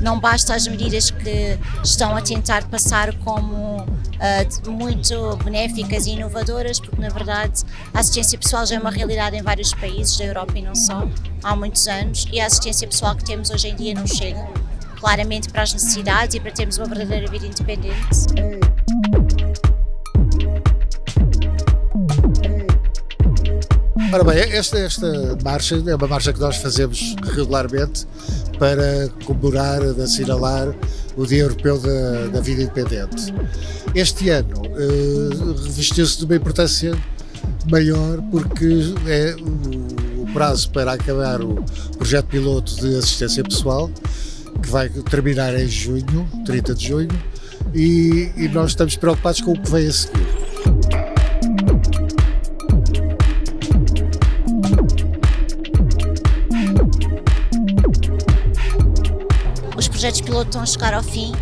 não basta as medidas que estão a tentar passar como uh, muito benéficas e inovadoras, porque na verdade a assistência pessoal já é uma realidade em vários países da Europa e não só, há muitos anos, e a assistência pessoal que temos hoje em dia não chega claramente para as necessidades e para termos uma verdadeira vida independente. Ora bem, esta, esta marcha é uma marcha que nós fazemos regularmente para comemorar, assinalar o Dia Europeu da, da Vida Independente. Este ano uh, revestiu-se de uma importância maior porque é o, o prazo para acabar o projeto piloto de assistência pessoal, que vai terminar em junho, 30 de junho, e, e nós estamos preocupados com o que vem a seguir. Projetos piloto estão a chegar ao fim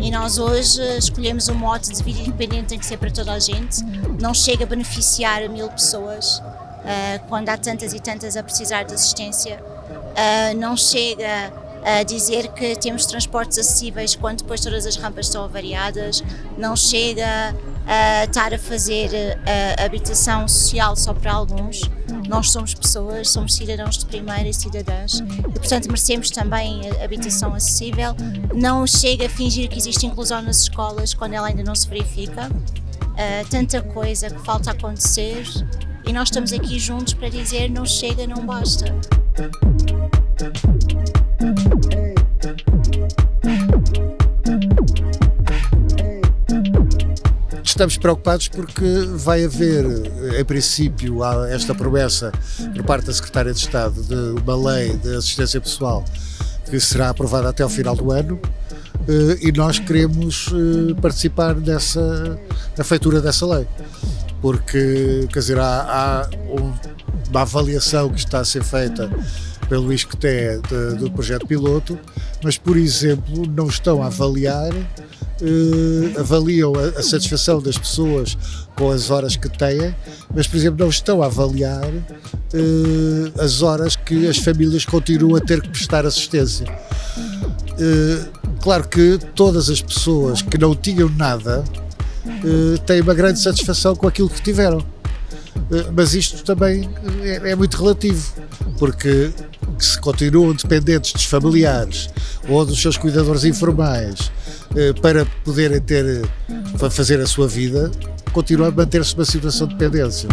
e nós hoje escolhemos o mote de vida independente tem que ser para toda a gente. Não chega a beneficiar mil pessoas uh, quando há tantas e tantas a precisar de assistência. Uh, não chega a dizer que temos transportes acessíveis quando depois todas as rampas estão avariadas. Não chega a estar a fazer a habitação social só para alguns. Nós somos pessoas, somos cidadãos de primeira e cidadãs e, portanto, merecemos também habitação acessível. Não chega a fingir que existe inclusão nas escolas quando ela ainda não se verifica. Uh, tanta coisa que falta acontecer e nós estamos aqui juntos para dizer não chega, não basta. Estamos preocupados porque vai haver, em princípio, esta promessa por parte da Secretária de Estado de uma lei de assistência pessoal que será aprovada até ao final do ano eh, e nós queremos eh, participar dessa, da feitura dessa lei. Porque, quer dizer, há, há uma avaliação que está a ser feita pelo ISCTE do projeto piloto, mas, por exemplo, não estão a avaliar uh, avaliam a, a, satisfação das pessoas com as horas que têm, mas, por exemplo, não estão a avaliar uh, as horas que as famílias continuam a ter que prestar assistência. Uh, claro que todas as pessoas que não tinham nada têm uma grande satisfação com aquilo que tiveram. Mas isto também é, é muito relativo, porque se continuam dependentes dos familiares ou dos seus cuidadores informais eh, para poderem ter, para fazer a sua vida, continua a manter-se numa situação de dependência.